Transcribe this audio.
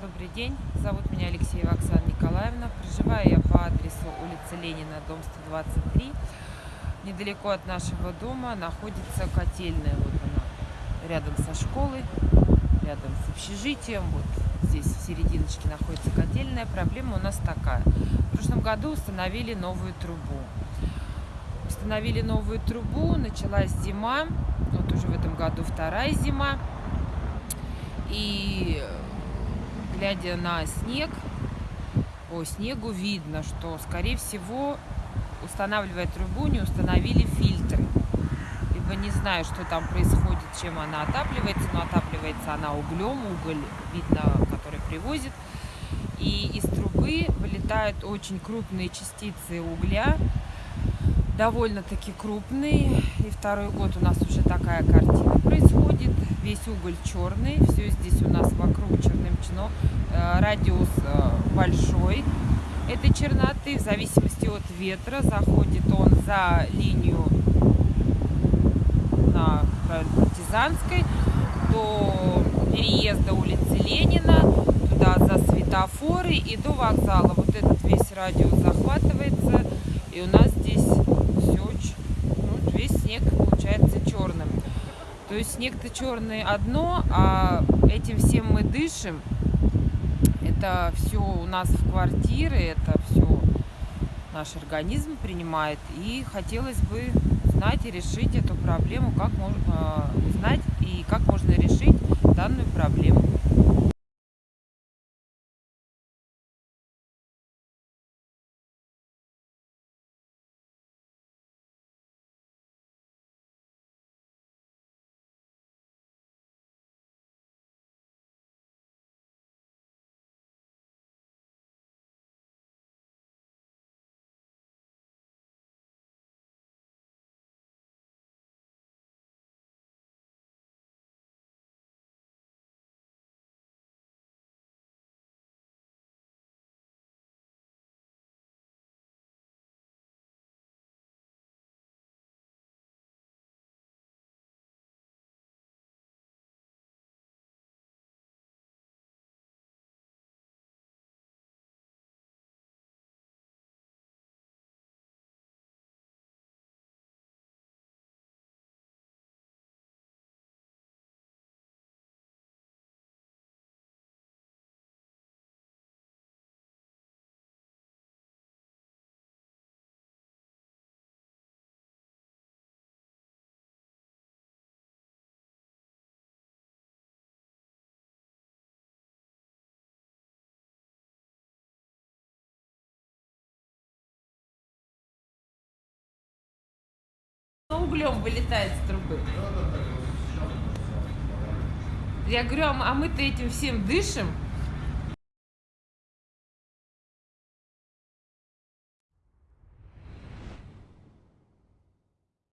Добрый день, зовут меня Алексеева Оксана Николаевна. Проживаю я по адресу улица Ленина, дом 123. Недалеко от нашего дома находится котельная. Вот она, рядом со школой, рядом с общежитием. Вот здесь в серединочке находится котельная. Проблема у нас такая. В прошлом году установили новую трубу. Установили новую трубу, началась зима. Вот уже в этом году вторая зима. И глядя на снег, по снегу видно, что, скорее всего, устанавливая трубу, не установили фильтры. Либо не знаю, что там происходит, чем она отапливается, но отапливается она углем, уголь видно, который привозит. И из трубы вылетают очень крупные частицы угля, довольно-таки крупные. И второй год у нас уже такая картина происходит. Весь уголь черный, все здесь у нас вокруг черным-чно. Э, радиус э, большой этой черноты. В зависимости от ветра заходит он за линию на партизанской до переезда улицы Ленина, туда за светофоры и до вокзала. Вот этот весь радиус захватывается. И у нас здесь все, ну, весь снег получается черным. То есть снег-то черный одно, а этим всем мы дышим. Это все у нас в квартире, это все наш организм принимает. И хотелось бы знать и решить эту проблему, как можно узнать и как можно решить данную проблему. Углем вылетает с трубы. Я говорю, а мы-то этим всем дышим.